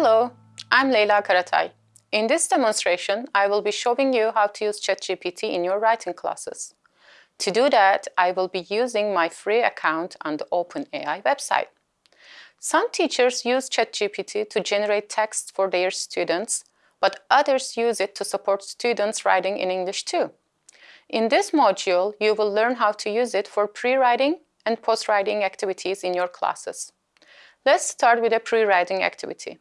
Hello, I'm Leyla Karatay. In this demonstration, I will be showing you how to use ChatGPT in your writing classes. To do that, I will be using my free account on the OpenAI website. Some teachers use ChatGPT to generate text for their students, but others use it to support students writing in English too. In this module, you will learn how to use it for pre-writing and post-writing activities in your classes. Let's start with a pre-writing activity.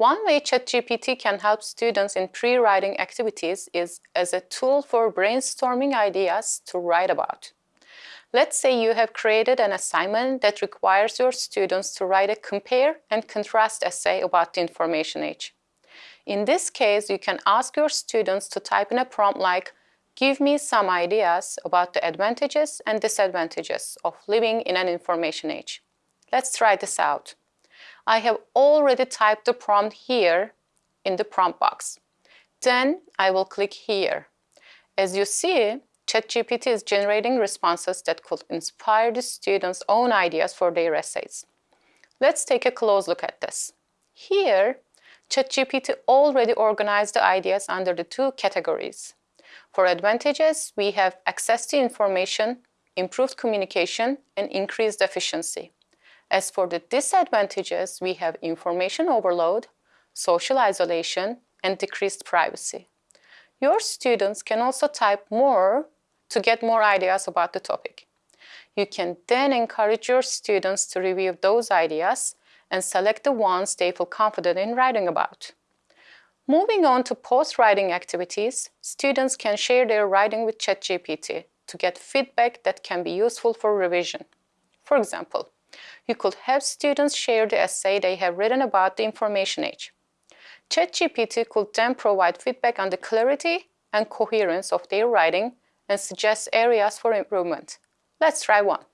One way ChatGPT can help students in pre-writing activities is as a tool for brainstorming ideas to write about. Let's say you have created an assignment that requires your students to write a compare and contrast essay about the information age. In this case, you can ask your students to type in a prompt like, give me some ideas about the advantages and disadvantages of living in an information age. Let's try this out. I have already typed the prompt here in the prompt box. Then I will click here. As you see, ChatGPT is generating responses that could inspire the students' own ideas for their essays. Let's take a close look at this. Here, ChatGPT already organized the ideas under the two categories. For advantages, we have access to information, improved communication, and increased efficiency. As for the disadvantages, we have information overload, social isolation, and decreased privacy. Your students can also type more to get more ideas about the topic. You can then encourage your students to review those ideas and select the ones they feel confident in writing about. Moving on to post-writing activities, students can share their writing with ChatGPT to get feedback that can be useful for revision. For example, you could have students share the essay they have written about the information age. ChatGPT could then provide feedback on the clarity and coherence of their writing and suggest areas for improvement. Let's try one.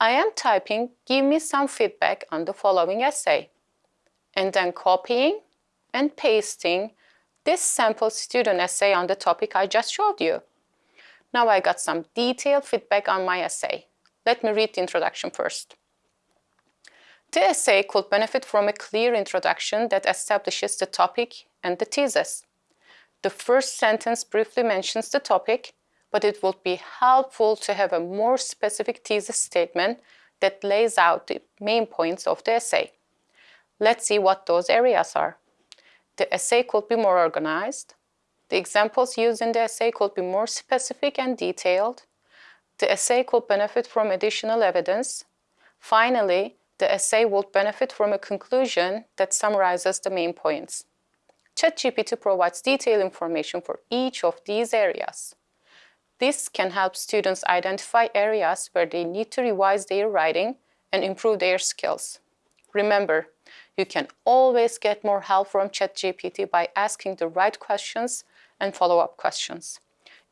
I am typing, give me some feedback on the following essay, and then copying and pasting this sample student essay on the topic I just showed you. Now I got some detailed feedback on my essay. Let me read the introduction first. The essay could benefit from a clear introduction that establishes the topic and the thesis. The first sentence briefly mentions the topic, but it would be helpful to have a more specific thesis statement that lays out the main points of the essay. Let's see what those areas are. The essay could be more organized. The examples used in the essay could be more specific and detailed. The essay could benefit from additional evidence. Finally, the essay would benefit from a conclusion that summarizes the main points. ChatGPT provides detailed information for each of these areas. This can help students identify areas where they need to revise their writing and improve their skills. Remember, you can always get more help from ChatGPT by asking the right questions and follow-up questions.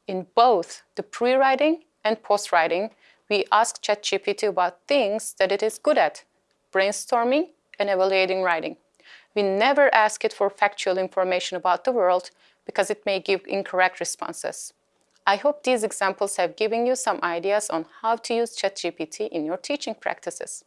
In both the pre-writing and post-writing, we ask ChatGPT about things that it is good at, brainstorming, and evaluating writing. We never ask it for factual information about the world because it may give incorrect responses. I hope these examples have given you some ideas on how to use ChatGPT in your teaching practices.